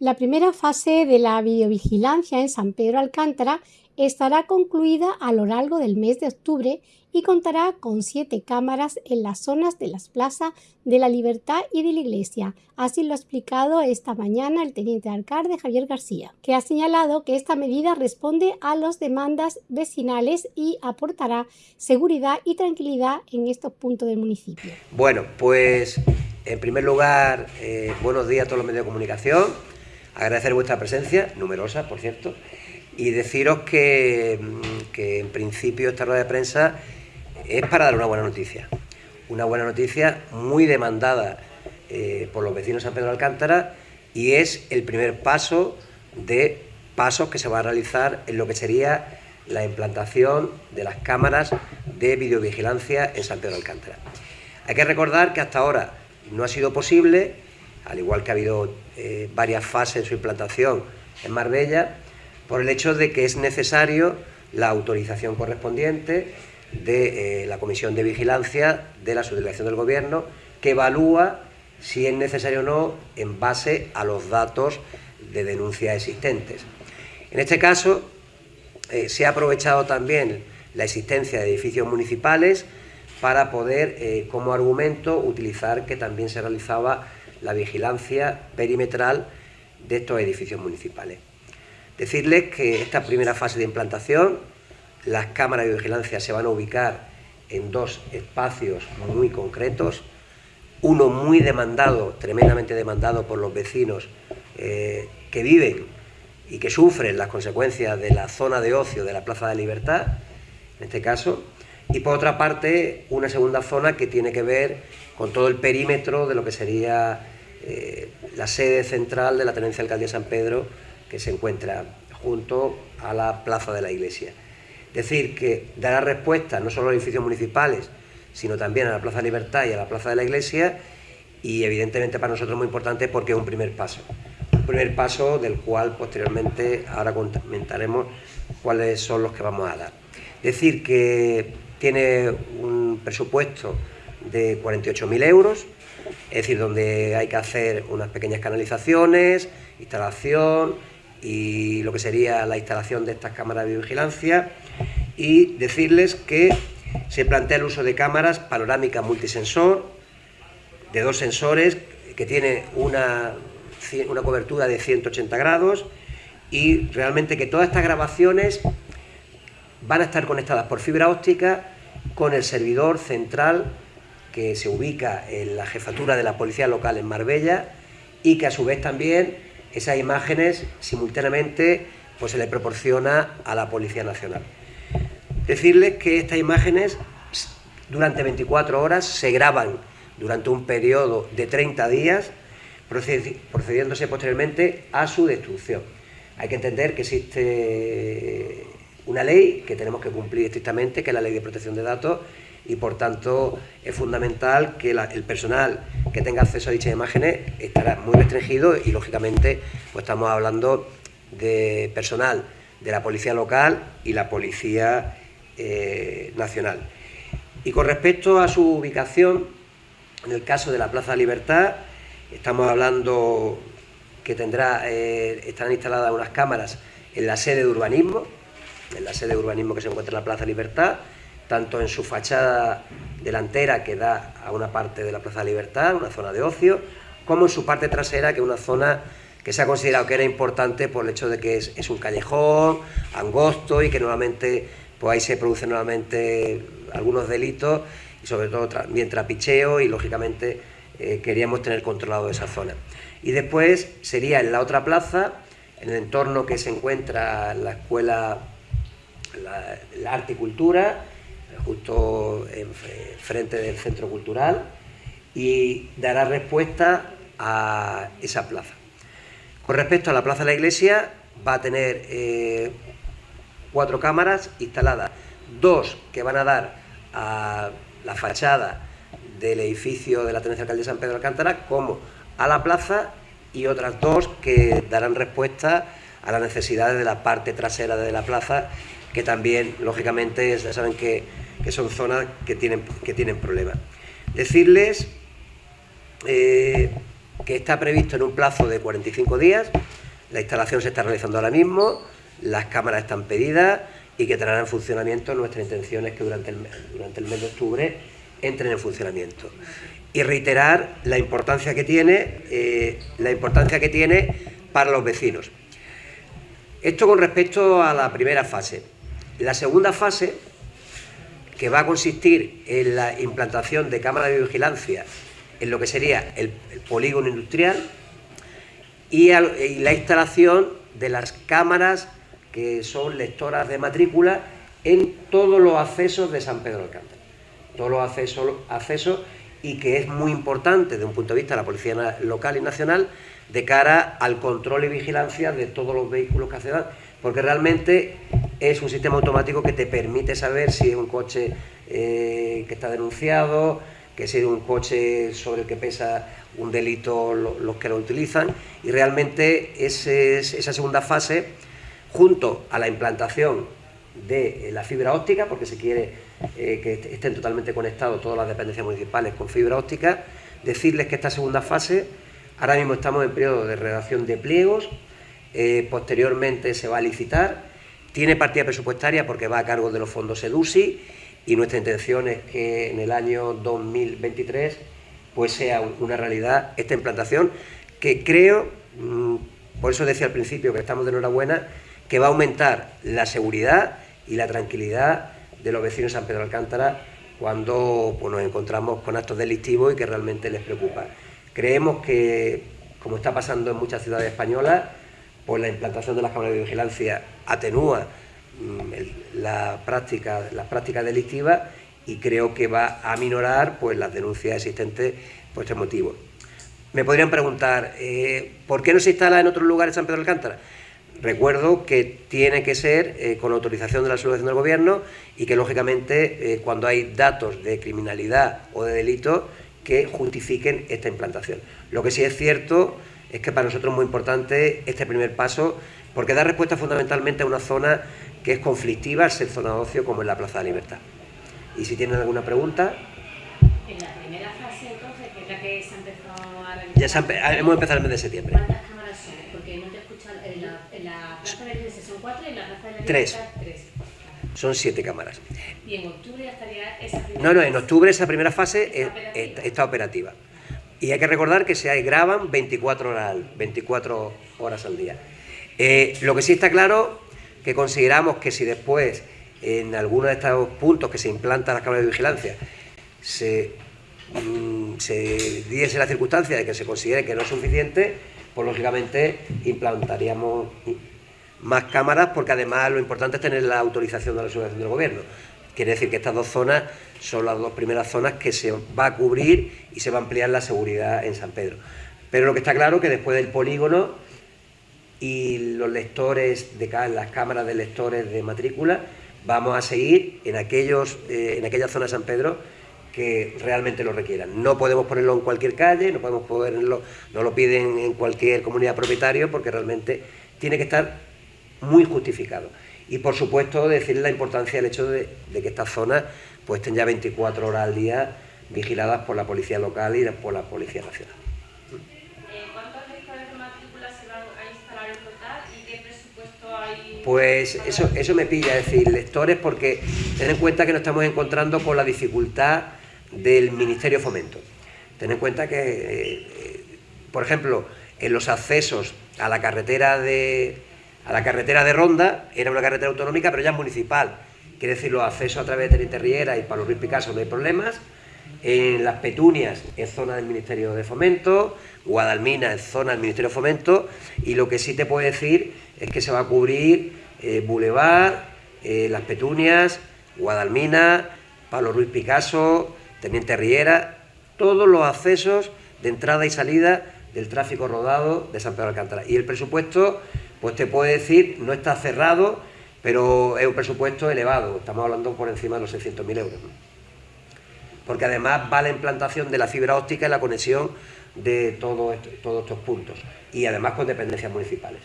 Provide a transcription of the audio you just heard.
La primera fase de la videovigilancia en San Pedro Alcántara estará concluida a lo largo del mes de octubre y contará con siete cámaras en las zonas de las plazas de la Libertad y de la Iglesia. Así lo ha explicado esta mañana el teniente alcalde Javier García, que ha señalado que esta medida responde a las demandas vecinales y aportará seguridad y tranquilidad en estos puntos del municipio. Bueno, pues en primer lugar, eh, buenos días a todos los medios de comunicación agradecer vuestra presencia, numerosa, por cierto, y deciros que, en principio esta rueda de prensa es para dar una buena noticia. Una buena noticia muy demandada eh, por los vecinos de San Pedro de Alcántara y es el primer paso de pasos que se va a realizar en lo que sería la implantación de las cámaras de videovigilancia en San Pedro de Alcántara. Hay que recordar que hasta ahora no ha sido posible al igual que ha habido eh, varias fases en su implantación en Marbella, por el hecho de que es necesario la autorización correspondiente de eh, la Comisión de Vigilancia de la Subdelegación del Gobierno, que evalúa si es necesario o no en base a los datos de denuncia existentes. En este caso, eh, se ha aprovechado también la existencia de edificios municipales para poder, como argumento, utilizar que también se realizaba la vigilancia perimetral de estos edificios municipales. Decirles que esta primera fase de implantación, las cámaras de vigilancia se van a ubicar en dos espacios muy concretos, uno muy demandado, tremendamente demandado por los vecinos eh, que viven y que sufren las consecuencias de la zona de ocio de la Plaza de Libertad, en este caso, y por otra parte una segunda zona que tiene que ver con todo el perímetro de lo que sería eh, la sede central de la Tenencia de Alcaldía San Pedro, que se encuentra junto a la Plaza de la Iglesia. Decir que dará respuesta no solo a los edificios municipales, sino también a la Plaza de Libertad y a la Plaza de la Iglesia, y evidentemente para nosotros es muy importante porque es un primer paso. Un primer paso del cual posteriormente ahora comentaremos cuáles son los que vamos a dar. Decir que tiene un presupuesto de 48.000 euros, es decir, donde hay que hacer unas pequeñas canalizaciones, instalación y lo que sería la instalación de estas cámaras de vigilancia y decirles que se plantea el uso de cámaras panorámicas multisensor, de dos sensores, que tiene una, una cobertura de 180 grados y realmente que todas estas grabaciones van a estar conectadas por fibra óptica con el servidor central que se ubica en la jefatura de la policía local en Marbella y que a su vez también esas imágenes simultáneamente pues se le proporciona a la Policía Nacional. Decirles que estas imágenes durante 24 horas se graban durante un periodo de 30 días, procediéndose posteriormente a su destrucción. Hay que entender que existe una ley que tenemos que cumplir estrictamente, que es la Ley de Protección de Datos, y por tanto es fundamental que el personal que tenga acceso a dichas imágenes estará muy restringido y lógicamente pues estamos hablando de personal de la policía local y la policía eh, nacional. Y con respecto a su ubicación, en el caso de la Plaza Libertad, estamos hablando que tendrá, eh, instaladas unas cámaras en la sede de urbanismo, en la sede de urbanismo que se encuentra en la Plaza Libertad, tanto en su fachada delantera que da a una parte de la Plaza Libertad, una zona de ocio, como en su parte trasera, que es una zona que se ha considerado que era importante por el hecho de que es, un callejón angosto y que nuevamente pues ahí se producen nuevamente algunos delitos y sobre todo también trapicheo y lógicamente eh, queríamos tener controlado esa zona. Y después sería en la otra plaza, en el entorno que se encuentra la escuela, la, la arte y cultura, justo en frente del centro cultural y dará respuesta a esa plaza. Con respecto a la plaza de la iglesia, va a tener eh, cuatro cámaras instaladas, dos que van a dar a la fachada del edificio de la Tenencia Alcalde de San Pedro de Alcántara como a la plaza y otras dos que darán respuesta a las necesidades de la parte trasera de la plaza que también, lógicamente, ya saben que, son zonas que tienen, que tienen problemas. Decirles eh, que está previsto en un plazo de 45 días, la instalación se está realizando ahora mismo, las cámaras están pedidas y que entrarán en funcionamiento. Nuestra intención es que durante el, durante el mes de octubre entren en funcionamiento. Y reiterar la importancia que tiene, eh, la importancia que tiene para los vecinos. Esto con respecto a la primera fase. La segunda fase, que va a consistir en la implantación de cámaras de vigilancia en lo que sería el, polígono industrial y, la instalación de las cámaras que son lectoras de matrícula en todos los accesos de San Pedro Alcántara. Todos los accesos, accesos y que es muy importante desde un punto de vista de la Policía Local y Nacional de cara al control y vigilancia de todos los vehículos que accedan, porque realmente es un sistema automático que te permite saber si es un coche eh, que está denunciado, que es un coche sobre el que pesa un delito los que lo utilizan. Y realmente esa segunda fase, junto a la implantación de la fibra óptica, porque se quiere eh, que estén totalmente conectados todas las dependencias municipales con fibra óptica, decirles que esta segunda fase, ahora mismo estamos en periodo de redacción de pliegos, eh, posteriormente se va a licitar, tiene partida presupuestaria porque va a cargo de los fondos EDUSI y nuestra intención es que en el año 2023 pues sea una realidad esta implantación que creo, mm, por eso decía al principio que estamos de enhorabuena, que va a aumentar la seguridad y la tranquilidad de los vecinos de San Pedro Alcántara cuando pues, nos encontramos con actos delictivos y que realmente les preocupa. Creemos que, como está pasando en muchas ciudades españolas, pues la implantación de las cámaras de vigilancia atenúa Mm, la práctica, las prácticas delictivas y creo que va a minorar pues, las denuncias existentes por este motivo. Me podrían preguntar, eh, ¿por qué no se instala en otros lugares San Pedro de Alcántara? Recuerdo que tiene que ser eh, con autorización de la subvención del Gobierno y que, lógicamente, eh, cuando hay datos de criminalidad o de delito que justifiquen esta implantación. Lo que sí es cierto es que para nosotros es muy importante este primer paso porque da respuesta fundamentalmente a una zona que es conflictiva al ser zona de ocio como en la Plaza de Libertad. Y si tienen alguna pregunta... En la primera fase entonces, que es la que se ha empezado a realizar... Ya hemos empezado el mes de septiembre. ¿Cuántas cámaras son? Porque no te he escuchado, en la, en la Plaza de la Iglesia son cuatro y en la Plaza de la Libertad tres. Son siete cámaras. ¿Y en octubre ya estaría esa primera No, no, en octubre esa primera fase está, operativa. Y hay que recordar que se graban 24 horas, 24 horas al día. Eh, lo que sí está claro que consideramos que si después en alguno de estos puntos que se implanta la cámara de vigilancia se, mm, se diese la circunstancia de que se considere que no es suficiente, pues lógicamente implantaríamos más cámaras porque además lo importante es tener la autorización de la subvención del gobierno. Quiere decir que estas dos zonas son las dos primeras zonas que se va a cubrir y se va a ampliar la seguridad en San Pedro. Pero lo que está claro es que después del polígono y los lectores de las cámaras de lectores de matrícula, vamos a seguir en, aquellos, eh, en aquella zona de San Pedro que realmente lo requieran. No podemos ponerlo en cualquier calle, no podemos ponerlo, no lo piden en cualquier comunidad propietario porque realmente tiene que estar muy justificado. Y por supuesto decir la importancia del hecho de, que estas zonas pues estén ya 24 horas al día vigiladas por la policía local y por la policía nacional. Pues eso, eso me pilla, es decir, lectores, porque ten en cuenta que nos estamos encontrando con la dificultad del Ministerio de Fomento. Ten en cuenta que, eh, por ejemplo, en los accesos a la carretera de a la carretera de Ronda, era una carretera autonómica, pero ya municipal. Quiere decir, los accesos a través de Terriera y para los Ruiz Picasso no hay problemas. En las Petunias es zona del Ministerio de Fomento, Guadalmina es zona del Ministerio de Fomento, y lo que sí te puedo decir es que se va a cubrir eh, Boulevard, eh, Las Petunias, Guadalmina, Pablo Ruiz Picasso, Teniente Riera, todos los accesos de entrada y salida del tráfico rodado de San Pedro de Alcántara. Y el presupuesto, pues te puedo decir, no está cerrado, pero es un presupuesto elevado, estamos hablando por encima de los 600.000 euros. Porque además va la implantación de la fibra óptica y la conexión de todos estos puntos, y además con dependencias municipales.